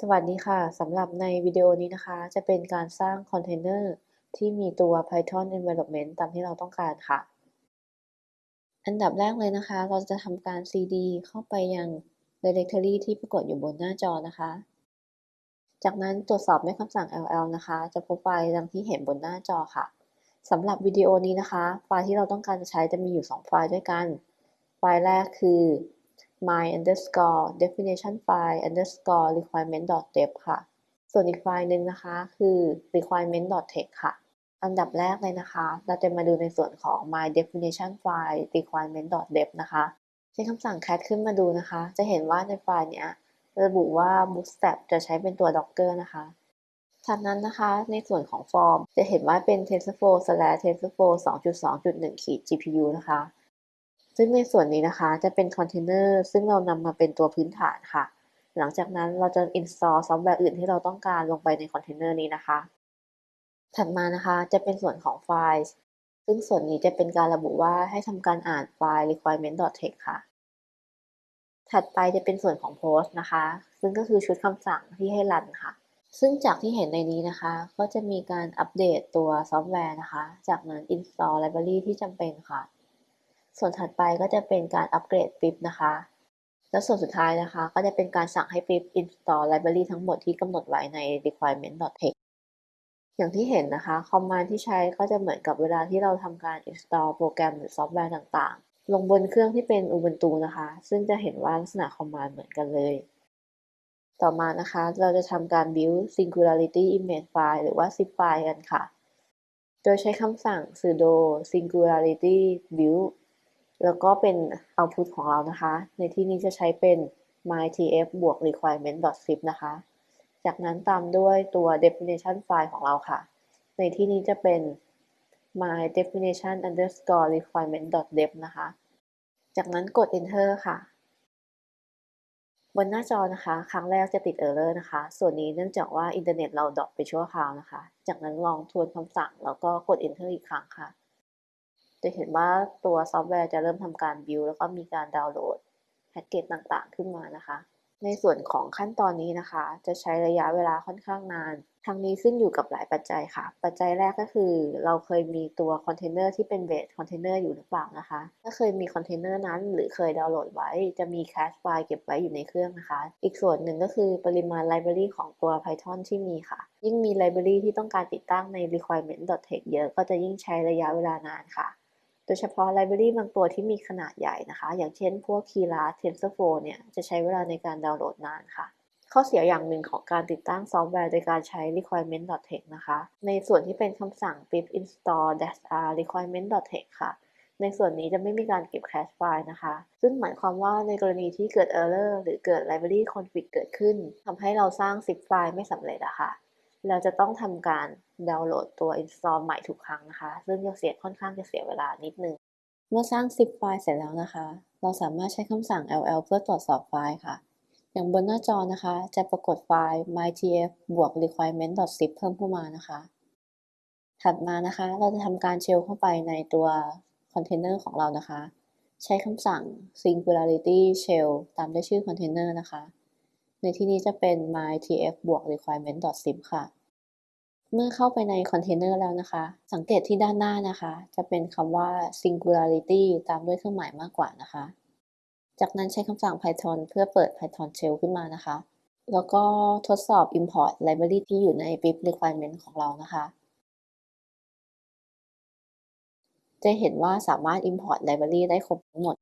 สวัสดีค่ะ สำหรับในวิดีโอนี้นะคะ จะเป็นการสร้างคอนเทนเนอร์ที่มีตัว Python Environment ตามที่เราต้องการค่ะ อันดับแรกเลยนะคะ เราจะทำการ cd เข้าไปยัง directory ที่ปรากฏอยู่บนหน้าจอนะคะ จากนั้นตรวจสอบด้วยคำสั่ง ll นะคะ จะพบไฟล์ดังที่เห็นบนหน้าจอค่ะ สำหรับวิดีโอนี้นะคะ ไฟล์ที่เราต้องการจะใช้จะมีอยู่ 2 ไฟล์ด้วยกัน ไฟล์แรกคือ my underscore definition file underscore requirement dep ค่ะ ส่วนอีกไฟล์หนึ่งนะคะ คือ requirement text ค่ะ อันดับแรกเลยนะคะ เราจะมาดูในส่วนของ my definition file requirement dep นะคะใช้คำสั่ง cat ขึ้นมาดูนะคะ จะเห็นว่าในไฟล์เนี้ยระบุว่า bootstrap จะใช้เป็นตัว docker นะคะจากนั้นนะคะในส่วนของฟอร์มจะเห็นว่าเป็น tensorflow slash tensorflow 2.2.1 ขีด gpu นะคะ ซึ่งในส่วนนี้นะคะจะเป็นคอนเทนเนอร์ซึ่งเรานำมาเป็นตัวพื้นฐานค่ะ หลังจากนั้นเราจะ install ซอฟต์แวร์อื่นที่เราต้องการลงไปในคอนเทนเนอร์นี้นะคะ ถัดมานะคะจะเป็นส่วนของไฟล์ ซึ่งส่วนนี้จะเป็นการระบุว่าให้ทำการอ่านไฟล์ requirement.txt ค่ะ ถัดไปจะเป็นส่วนของ post นะคะ ซึ่งก็คือชุดคำสั่งที่ให้รันค่ะ ซึ่งจากที่เห็นในนี้นะคะ ก็จะมีการอัปเดตตัวซอฟต์แวร์นะคะ จากนั้น install library ที่จำเป็นค่ะ ส่วนถัดไปก็จะเป็นการอัปเกรด pip นะคะ แล้วส่วนสุดท้ายนะคะ ก็จะเป็นการสั่งให้ฟิป install library ทั้งหมดที่กำหนดไว้ใน requirement.txt อย่างที่เห็นนะคะ command ที่ใช้ก็จะเหมือนกับเวลาที่เราทำการ install โปรแกรมหรือซอฟต์แวร์ต่างๆ ลงบนเครื่องที่เป็น Ubuntu นะคะ ซึ่งจะเห็นว่าลักษณะ command เหมือนกันเลย ต่อมานะคะ เราจะทำการ build singularity image file หรือว่า zip file กันค่ะ โดยใช้คำสั่ง sudo singularity build แล้วก็เป็น output ของเรานะคะ ในที่นี้จะใช้เป็น mytf บวก requirement.zip นะคะ จากนั้นตามด้วยตัว definition file ของเราค่ะ ในที่นี้จะเป็น my definition underscore requirement.dep นะคะ จากนั้นกด enter ค่ะ บนหน้าจอนะคะ ครั้งแรกจะติด error นะคะ ส่วนนี้เนื่องจากว่าอินเทอร์เน็ตเรา drop ไปชั่วคราวนะคะ จากนั้นลองทวนคำสั่งแล้วก็กด enter อีกครั้งค่ะ จะเห็นว่าตัวซอฟต์แวร์จะเริ่มทำการบิวแล้วก็มีการดาวน์โหลดแพ็กเกจต่างๆ ขึ้นมานะคะ ในส่วนของขั้นตอนนี้นะคะ จะใช้ระยะเวลาค่อนข้างนานทั้งนี้ขึ้นอยู่กับหลายปัจจัยค่ะ ปัจจัยแรกก็คือ เราเคยมีตัวคอนเทนเนอร์ที่เป็น base container อยู่หรือเปล่านะคะ ถ้าเคยมีคอนเทนเนอร์นั้น หรือเคยดาวน์โหลดไว้ จะมี cache file เก็บไว้อยู่ในเครื่องนะคะ อีกส่วนหนึ่งก็คือปริมาณ library ของตัว Python ที่มีค่ะ ยิ่งมี library ที่ต้องการติดตั้งใน requirement.txt เยอะ ก็จะยิ่งใช้ระยะเวลานานค่ะ โดยเฉพาะ library บางตัวที่มีขนาดใหญ่นะคะ อย่างเช่นพวก Keras TensorFlow เนี่ยจะใช้เวลาในการดาวน์โหลดนานค่ะ ข้อเสียอย่างหนึ่งของการติดตั้งซอฟต์แวร์โดยการใช้ requirement.txt นะคะ ในส่วนที่เป็นคำสั่ง pip install -r requirement.txt ค่ะ ในส่วนนี้จะไม่มีการเก็บ cache file นะคะ ซึ่งหมายความว่าในกรณีที่เกิด error หรือเกิด library conflict เกิดขึ้นทำให้เราสร้าง zip ไฟล์ไม่สำเร็จอะค่ะเราจะต้องทำการ ดาวน์โหลดตัว install ใหม่ทุกครั้งนะคะ ซึ่งจะเสียค่อนข้างจะเสียเวลานิดนึง เมื่อสร้าง zip ไฟล์เสร็จแล้วนะคะ เราสามารถใช้คำสั่ง ll เพื่อตรวจสอบไฟล์ค่ะ อย่างบนหน้าจอนะคะ จะปรากฏไฟล์ mytf บวก requirement.zip เพิ่มเข้ามานะคะ ถัดมานะคะ เราจะทำการ shell เข้าไปในตัวคอนเทนเนอร์ของเรานะคะ ใช้คำสั่ง singularity shell ตามด้วยชื่อคอนเทนเนอร์นะคะ ในที่นี้จะเป็น mytf บวก requirement.sif ค่ะ เมื่อเข้าไปในคอนเทนเนอร์แล้วนะคะ สังเกตที่ด้านหน้านะคะ จะเป็นคำว่า singularity ตามด้วยเครื่องหมายมากกว่านะคะ จากนั้นใช้คำสั่ง python เพื่อเปิด python shell ขึ้นมานะคะ แล้วก็ทดสอบ import library ที่อยู่ใน pip requirement ของเรานะคะ จะเห็นว่าสามารถ import library ได้ครบทั้งหมด